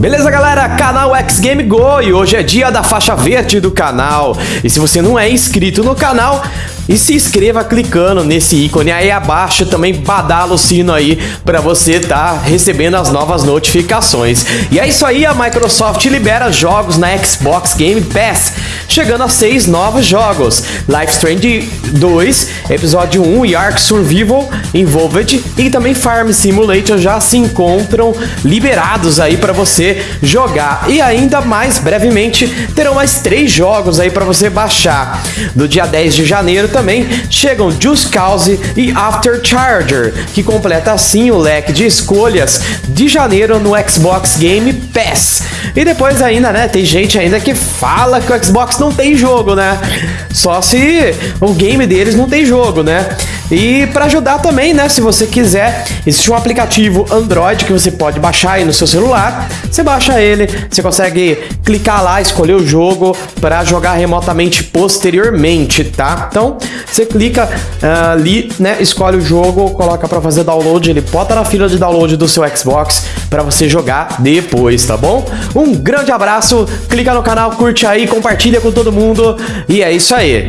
Beleza, galera? Canal X Game Go e hoje é dia da faixa verde do canal. E se você não é inscrito no canal, e se inscreva clicando nesse ícone aí abaixo, também badala o sino aí para você estar tá recebendo as novas notificações. E é isso aí, a Microsoft libera jogos na Xbox Game Pass, chegando a seis novos jogos. Life Strange 2, Episódio 1 e Ark Survival Involved e também Farm Simulator já se encontram liberados aí para você jogar. E ainda mais brevemente, terão mais três jogos aí para você baixar. No dia 10 de janeiro também chegam Just Cause e After Charger, que completa assim o leque de escolhas de janeiro no Xbox Game Pass. E depois ainda, né, tem gente ainda que fala que o Xbox não tem jogo, né? Só se o game deles não tem jogo, né? E para ajudar também, né, se você quiser, existe um aplicativo Android que você pode baixar aí no seu celular. Você baixa ele, você consegue clicar lá, escolher o jogo para jogar remotamente posteriormente, tá? Então, você clica uh, ali, né, escolhe o jogo, coloca para fazer download, ele bota na fila de download do seu Xbox para você jogar depois, tá bom? Um grande abraço, clica no canal, curte aí, compartilha com todo mundo e é isso aí.